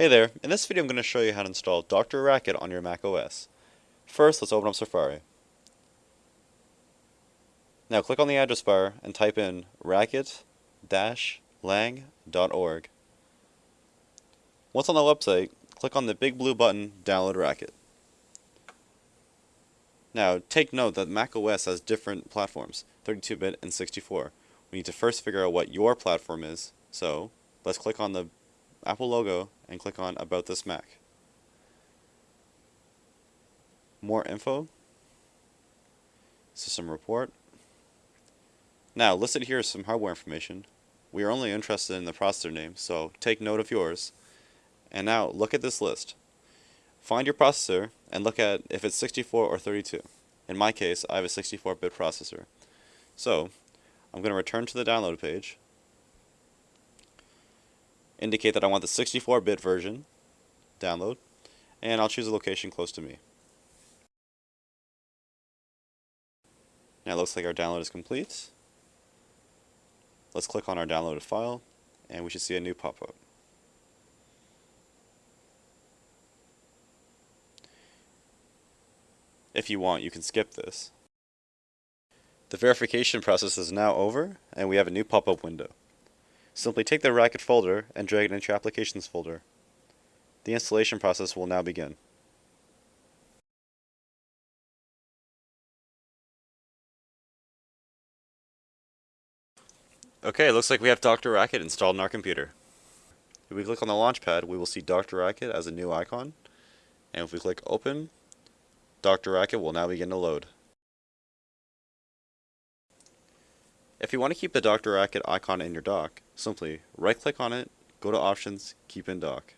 Hey there, in this video I'm going to show you how to install Dr. Racket on your Mac OS. First, let's open up Safari. Now click on the address bar and type in racket-lang.org. Once on the website, click on the big blue button, Download Racket. Now, take note that Mac OS has different platforms, 32-bit and 64. We need to first figure out what your platform is, so let's click on the Apple logo and click on About this Mac. More info, system report. Now, listed here is some hardware information. We are only interested in the processor name, so take note of yours. And now, look at this list. Find your processor and look at if it's 64 or 32. In my case, I have a 64-bit processor. So, I'm going to return to the download page indicate that I want the 64-bit version, download, and I'll choose a location close to me. Now it looks like our download is complete. Let's click on our downloaded file, and we should see a new pop-up. If you want, you can skip this. The verification process is now over, and we have a new pop-up window. Simply take the Racket folder and drag it into your Applications folder. The installation process will now begin. Okay, looks like we have Dr. Racket installed in our computer. If we click on the Launchpad, we will see Dr. Racket as a new icon. And if we click Open, Dr. Racket will now begin to load. If you want to keep the Dr. Racket icon in your dock, simply right-click on it, go to Options, Keep in Dock.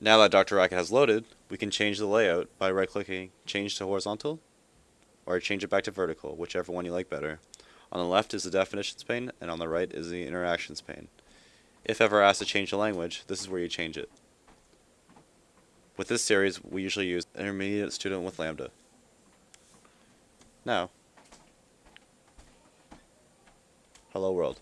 Now that Dr. Racket has loaded, we can change the layout by right-clicking Change to Horizontal, or change it back to vertical, whichever one you like better. On the left is the Definitions pane, and on the right is the Interactions pane. If ever asked to change the language, this is where you change it. With this series, we usually use intermediate student with Lambda. Now, hello world.